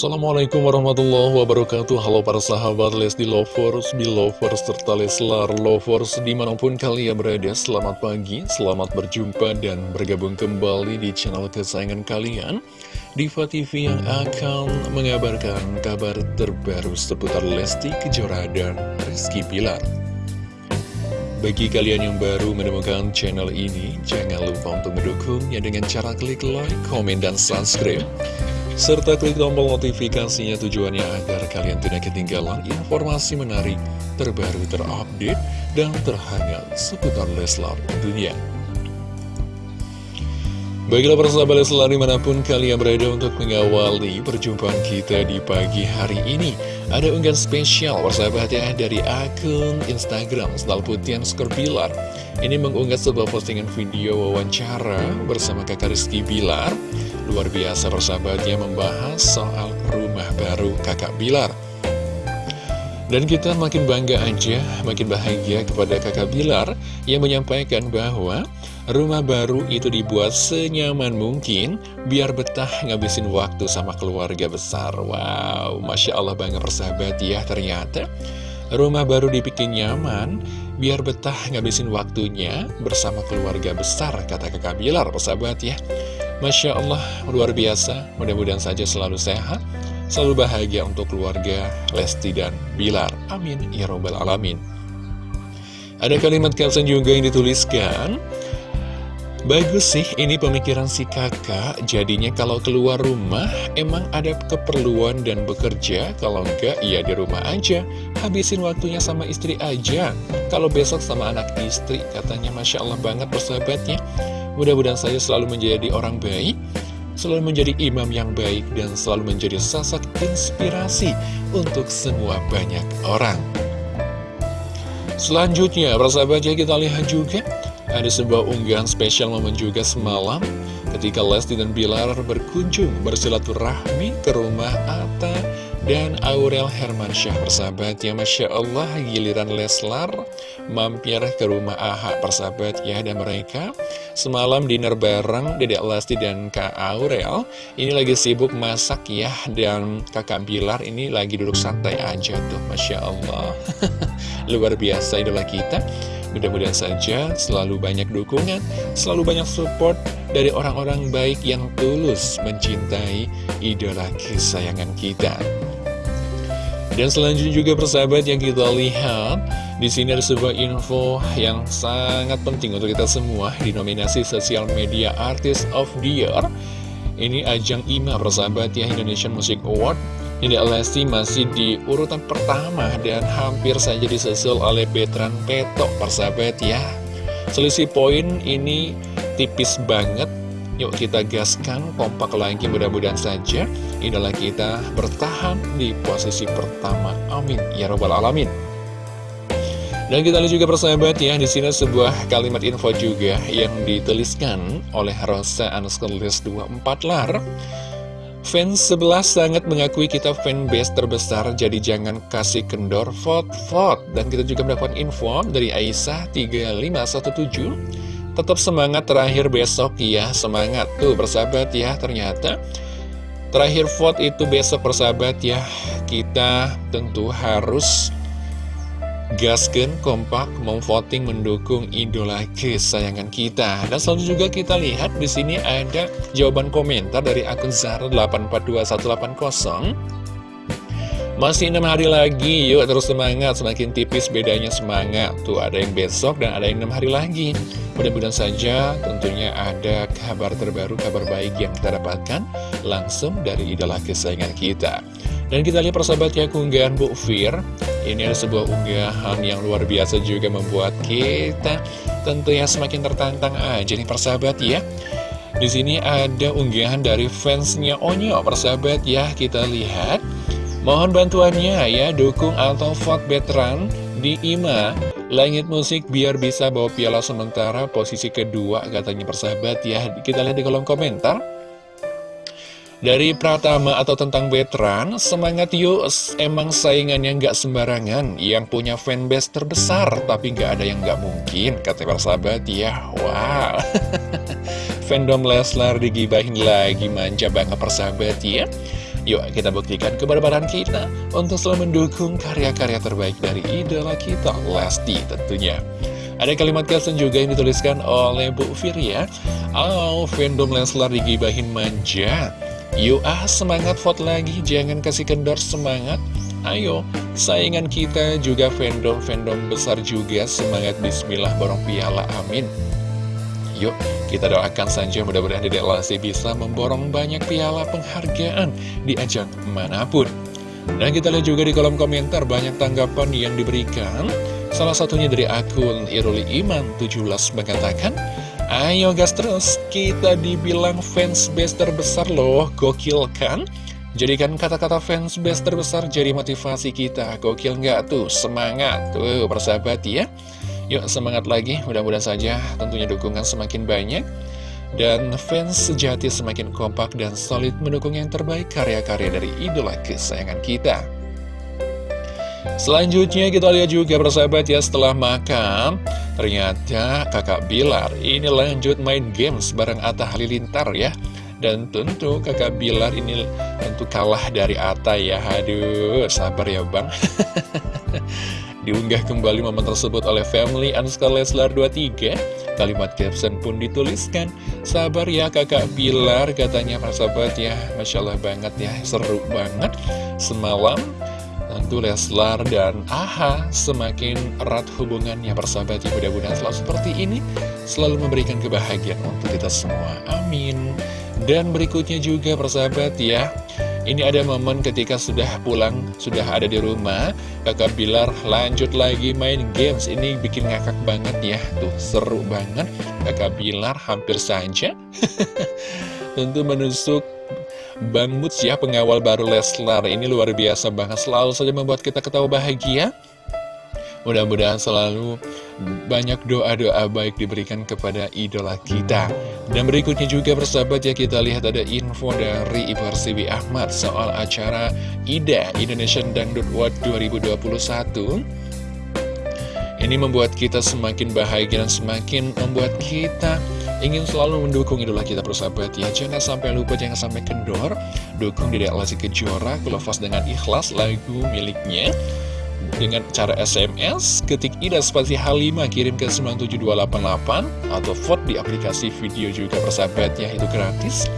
Assalamualaikum warahmatullahi wabarakatuh. Halo para sahabat Lesti Lovers, Belovers, serta Leslar Lovers Di mana pun kalian berada, selamat pagi, selamat berjumpa dan bergabung kembali di channel kesayangan kalian. Diva TV yang akan mengabarkan kabar terbaru seputar Lesti Kejora dan Rizky Pilar bagi kalian yang baru menemukan channel ini, jangan lupa untuk mendukungnya dengan cara klik like, komen, dan subscribe serta klik tombol notifikasinya tujuannya agar kalian tidak ketinggalan informasi menarik, terbaru, terupdate, dan terhangat seputar Leslar dunia. Baiklah persahabat Leslar di mana pun kalian berada untuk mengawali perjumpaan kita di pagi hari ini Ada unggahan spesial persahabat ya dari akun Instagram Stal Putian Skorpilar Ini mengunggah sebuah postingan video wawancara bersama kakak Rizky Bilar Luar biasa persahabatnya membahas soal rumah baru kakak Bilar dan kita makin bangga aja, makin bahagia kepada kakak Bilar yang menyampaikan bahwa rumah baru itu dibuat senyaman mungkin biar betah ngabisin waktu sama keluarga besar. Wow, Masya Allah bangga persahabat ya ternyata rumah baru dibikin nyaman biar betah ngabisin waktunya bersama keluarga besar kata kakak Bilar persahabat ya. Masya Allah, luar biasa. Mudah-mudahan saja selalu sehat, selalu bahagia untuk keluarga Lesti dan Bilar. Amin. Ya Robbal Alamin. Ada kalimat caption juga yang dituliskan. Bagus sih, ini pemikiran si kakak. Jadinya kalau keluar rumah, emang ada keperluan dan bekerja. Kalau enggak, ya di rumah aja. Habisin waktunya sama istri aja. Kalau besok sama anak istri, katanya Masya Allah banget persahabatnya. Mudah-mudahan saya selalu menjadi orang baik, selalu menjadi imam yang baik, dan selalu menjadi sosok inspirasi untuk semua banyak orang. Selanjutnya, persahabatnya kita lihat juga ada sebuah unggahan spesial momen juga semalam ketika Lesti dan Bilar berkunjung bersilaturahmi ke rumah Atta dan Aurel Hermansyah persahabat ya Masya Allah giliran Leslar mampir ke rumah AHA persahabat ya dan mereka semalam dinner bareng Dedek Lesti dan Kak Aurel. Ini lagi sibuk masak ya dan kakak Bilar ini lagi duduk santai aja tuh Masya Allah luar biasa idola kita. Mudah-mudahan saja selalu banyak dukungan, selalu banyak support dari orang-orang baik yang tulus mencintai idola kesayangan kita. Dan selanjutnya juga persahabat yang kita lihat di sini ada sebuah info yang sangat penting untuk kita semua di nominasi Sosial Media Artist of the Year. Ini ajang IMA persahabat ya Indonesian Music Award ini Lesti masih di urutan pertama dan hampir saja disusul oleh Betran Peto, persahabat ya. Selisih poin ini tipis banget. Yuk kita gaskan, kompak lagi mudah-mudahan saja idola kita bertahan di posisi pertama. Amin. Ya Robbal Alamin. Dan kita lihat juga persahabat ya, di sini sebuah kalimat info juga yang dituliskan oleh Rosa Anuskolis 24 lar. Fans sebelah sangat mengakui kita fanbase terbesar, jadi jangan kasih kendor vote-vote. Dan kita juga mendapatkan info dari Aisyah 3517. Tetap semangat terakhir besok ya, semangat. Tuh bersahabat ya, ternyata terakhir vote itu besok bersahabat ya. Kita tentu harus gasken kompak memvoting mendukung idola kesayangan kita. Dan selalu juga kita lihat di sini ada jawaban komentar dari akun Zara 842180. Masih enam hari lagi, yuk terus semangat, semakin tipis bedanya semangat. Tuh ada yang besok dan ada yang enam hari lagi. Mudah-mudahan saja tentunya ada kabar terbaru, kabar baik yang kita dapatkan langsung dari idola kesayangan kita. Dan kita lihat persahabat ya keunggahan Bu Fir Ini ada sebuah unggahan yang luar biasa juga membuat kita tentunya semakin tertantang aja nih persahabat ya di sini ada unggahan dari fansnya Onyo persahabat ya kita lihat Mohon bantuannya ya dukung atau vote veteran di IMA. Langit Musik biar bisa bawa piala sementara posisi kedua katanya persahabat ya. Kita lihat di kolom komentar. Dari Pratama atau tentang veteran, semangat yuk, emang saingannya nggak sembarangan, yang punya fanbase terbesar, tapi nggak ada yang nggak mungkin, kata para sahabat ya, wow. Fandom Leslar digibahin lagi, manja banget persahabat ya. Yuk kita buktikan kebarbaran kita untuk selalu mendukung karya-karya terbaik dari idola kita, Lesti tentunya. Ada kalimat caption juga yang dituliskan oleh Bu Firya. Oh, fandom Leslar digibahin manja. Yuk ah, semangat vote lagi, jangan kasih kendor semangat. Ayo, saingan kita juga fandom-fandom besar juga, semangat bismillah borong piala, amin. Yuk, kita doakan saja mudah-mudahan Dedek Lesti bisa memborong banyak piala penghargaan di ajang mana pun. Dan kita lihat juga di kolom komentar banyak tanggapan yang diberikan. Salah satunya dari akun Iruli Iman 17 mengatakan, Ayo gas terus, kita dibilang fans base terbesar loh, gokil kan? Jadikan kata-kata fans base terbesar jadi motivasi kita, gokil nggak tuh, semangat, tuh persahabat ya. Yuk semangat lagi, mudah-mudahan saja tentunya dukungan semakin banyak dan fans sejati semakin kompak dan solid mendukung yang terbaik karya-karya dari idola kesayangan kita. Selanjutnya kita lihat juga persahabat ya setelah makan Ternyata kakak Bilar ini lanjut main games bareng Atta Halilintar ya. Dan tentu kakak Bilar ini tentu kalah dari Atta ya. Aduh sabar ya bang Diunggah kembali momen tersebut oleh family Anskar Leslar 23 Kalimat caption pun dituliskan. Sabar ya kakak Bilar katanya para sahabat ya. Masya Allah banget ya seru banget. Semalam tentu Leslar dan Aha semakin erat hubungannya persahabat ya. Mudah-mudahan selalu seperti ini Selalu memberikan kebahagiaan untuk kita semua. Amin. Dan berikutnya juga persahabat ya ini ada momen ketika sudah pulang, sudah ada di rumah, kakak Bilar lanjut lagi main games. Ini bikin ngakak banget ya, tuh seru banget. Kakak Bilar hampir saja tentu menusuk Bang Muts ya, pengawal baru Leslar. Ini luar biasa banget, selalu saja membuat kita ketawa bahagia. Mudah-mudahan selalu banyak doa-doa baik diberikan kepada idola kita. Dan berikutnya juga persahabat ya kita lihat ada info dari Ibu Arsibi Ahmad soal acara IDA Indonesian Dangdut World 2021. Ini membuat kita semakin bahagia dan semakin membuat kita ingin selalu mendukung idola kita persahabat ya Jangan sampai lupa, jangan sampai kendor Dukung Dedek Lesti Kejora, Kulafas dengan ikhlas lagu miliknya dengan cara SMS, ketik IDA spasi H5 kirim ke 97288 atau vote di aplikasi video juga persahabatnya itu gratis.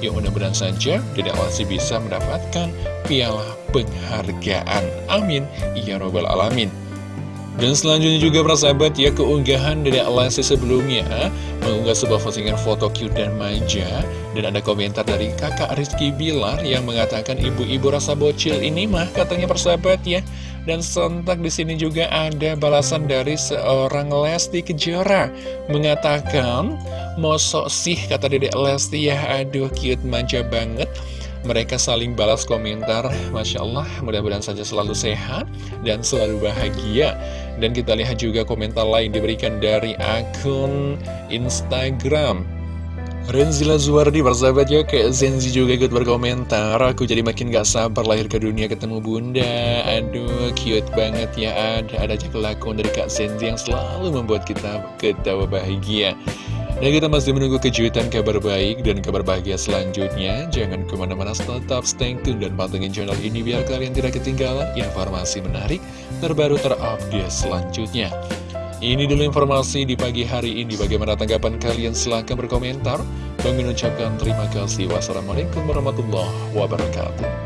Yuk mudah-mudahan saja Dedek Lesti bisa mendapatkan piala penghargaan. Amin. Ya Robbal Alamin. Dan selanjutnya juga persahabat ya keunggahan dari Lesti sebelumnya Mengunggah sebuah postingan foto cute dan manja Dan ada komentar dari kakak Rizky Bilar yang mengatakan Ibu-ibu rasa bocil ini mah katanya persahabat ya Dan sontak di sini juga ada balasan dari seorang Lesti Kejora. Mengatakan Mosok sih kata dedek Lesti. Ya aduh cute manja banget. Mereka saling balas komentar. Masya Allah mudah-mudahan saja selalu sehat dan selalu bahagia. Dan kita lihat juga komentar lain diberikan dari akun Instagram Renzila Zuwardi bersahabat ya kayak Zenzi juga ikut berkomentar Aku jadi makin gak sabar lahir ke dunia ketemu bunda Aduh cute banget ya ada Ada aja kelakuan dari Kak Zenzi yang selalu membuat kita ketawa bahagia dan kita masih menunggu kejutan kabar baik dan kabar bahagia selanjutnya. Jangan ke mana-mana, tetap stay tune dan pantengin channel ini biar kalian tidak ketinggalan informasi menarik terbaru terupdate selanjutnya. Ini dulu informasi di pagi hari ini. Bagaimana tanggapan kalian? Silahkan berkomentar. Bang mengucapkan terima kasih. Wassalamualaikum warahmatullahi wabarakatuh.